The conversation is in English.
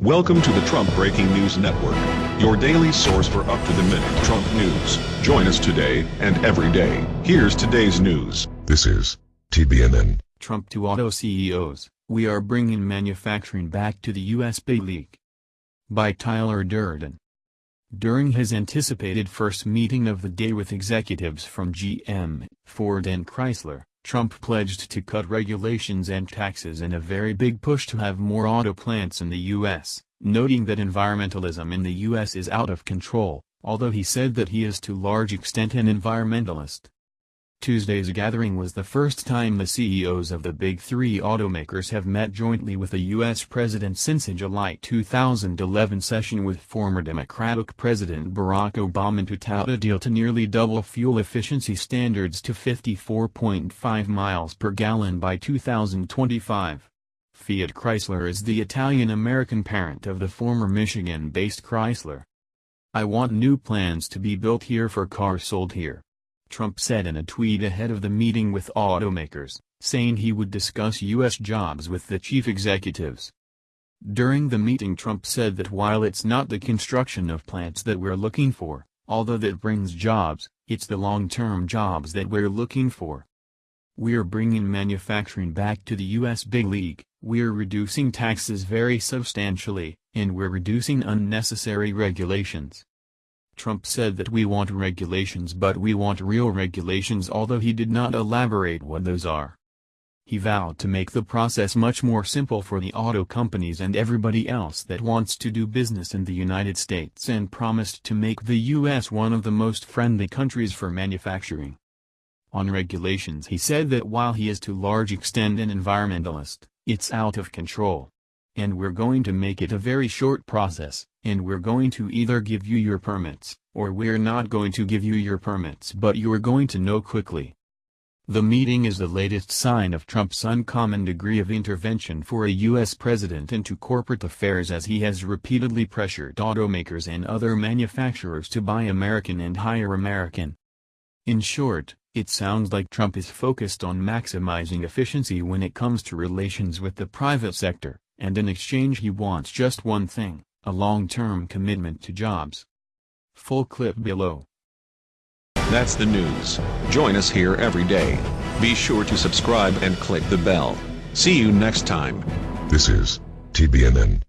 Welcome to the Trump Breaking News Network, your daily source for up-to-the-minute Trump news. Join us today and every day. Here's today's news. This is TBNN. Trump to auto CEOs, we are bringing manufacturing back to the U.S. big league. By Tyler Durden. During his anticipated first meeting of the day with executives from GM, Ford and Chrysler, Trump pledged to cut regulations and taxes in a very big push to have more auto plants in the U.S., noting that environmentalism in the U.S. is out of control, although he said that he is to large extent an environmentalist. Tuesday's gathering was the first time the CEOs of the big three automakers have met jointly with a U.S. president since a July 2011 session with former Democratic President Barack Obama to tout a deal to nearly double fuel efficiency standards to 54.5 miles per gallon by 2025. Fiat Chrysler is the Italian-American parent of the former Michigan-based Chrysler. I want new plans to be built here for cars sold here. Trump said in a tweet ahead of the meeting with automakers, saying he would discuss U.S. jobs with the chief executives. During the meeting Trump said that while it's not the construction of plants that we're looking for, although that brings jobs, it's the long-term jobs that we're looking for. We're bringing manufacturing back to the U.S. big league, we're reducing taxes very substantially, and we're reducing unnecessary regulations. Trump said that we want regulations but we want real regulations although he did not elaborate what those are. He vowed to make the process much more simple for the auto companies and everybody else that wants to do business in the United States and promised to make the U.S. one of the most friendly countries for manufacturing. On regulations he said that while he is to large extent an environmentalist, it's out of control. And we're going to make it a very short process, and we're going to either give you your permits, or we're not going to give you your permits but you're going to know quickly. The meeting is the latest sign of Trump's uncommon degree of intervention for a U.S. president into corporate affairs as he has repeatedly pressured automakers and other manufacturers to buy American and hire American. In short, it sounds like Trump is focused on maximizing efficiency when it comes to relations with the private sector and in exchange he wants just one thing, a long-term commitment to jobs. Full clip below. That's the news. Join us here every day. Be sure to subscribe and click the bell. See you next time. This is TBNN.